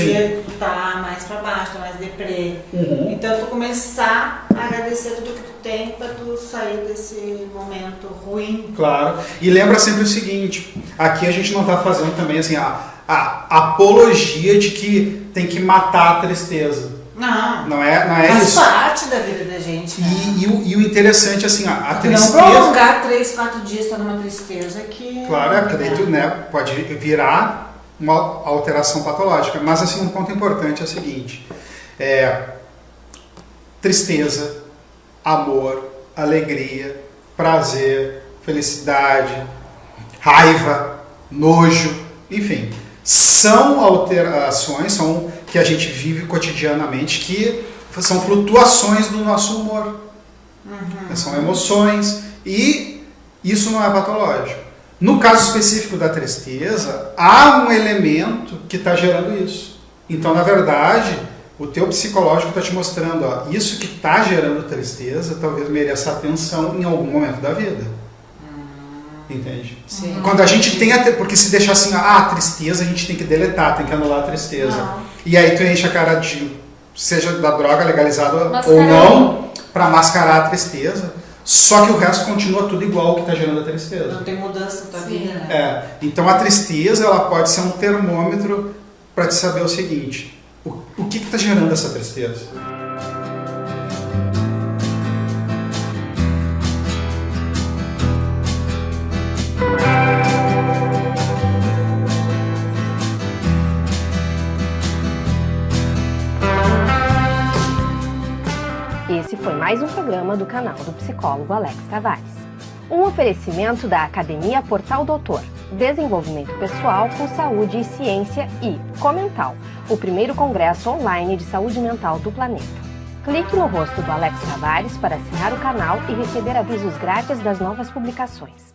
Dia tu tá mais pra baixo, tá mais deprê. Uhum. Então tu começar a agradecer tudo que tu tem pra tu sair desse momento ruim. Claro. E lembra sempre o seguinte: aqui a gente não está fazendo também assim a, a apologia de que tem que matar a tristeza. Não. Não é, não é Faz isso. parte da vida da gente. né? E, e o, e o interessante assim, a, a Não tristeza. prolongar três, quatro dias tá numa tristeza que. Claro, é porque daí tu, né, pode virar uma alteração patológica. Mas assim, um ponto importante é o seguinte: é, tristeza, amor, alegria, prazer, felicidade, raiva, nojo, enfim, são alterações, são que a gente vive cotidianamente que são flutuações do nosso humor. São emoções e isso não é patológico. No caso específico da tristeza, há um elemento que está gerando isso. Então, na verdade, o teu psicológico está te mostrando, ó, isso que está gerando tristeza talvez mereça atenção em algum momento da vida. Entende? Sim. Quando a gente tem a, porque se deixar assim, ah, a tristeza, a gente tem que deletar, tem que anular a tristeza. Não. E aí tu enche a cara de, seja da droga legalizada ou Mascarar. não, para mascarar a tristeza. Só que o resto continua tudo igual que está gerando a tristeza. Não tem mudança na tua Sim. vida, né? É, então a tristeza ela pode ser um termômetro para te saber o seguinte: o, o que está gerando essa tristeza? Esse foi mais um programa do canal do psicólogo Alex Tavares. Um oferecimento da Academia Portal Doutor, Desenvolvimento Pessoal com Saúde e Ciência e Comental, o primeiro congresso online de saúde mental do planeta. Clique no rosto do Alex Tavares para assinar o canal e receber avisos grátis das novas publicações.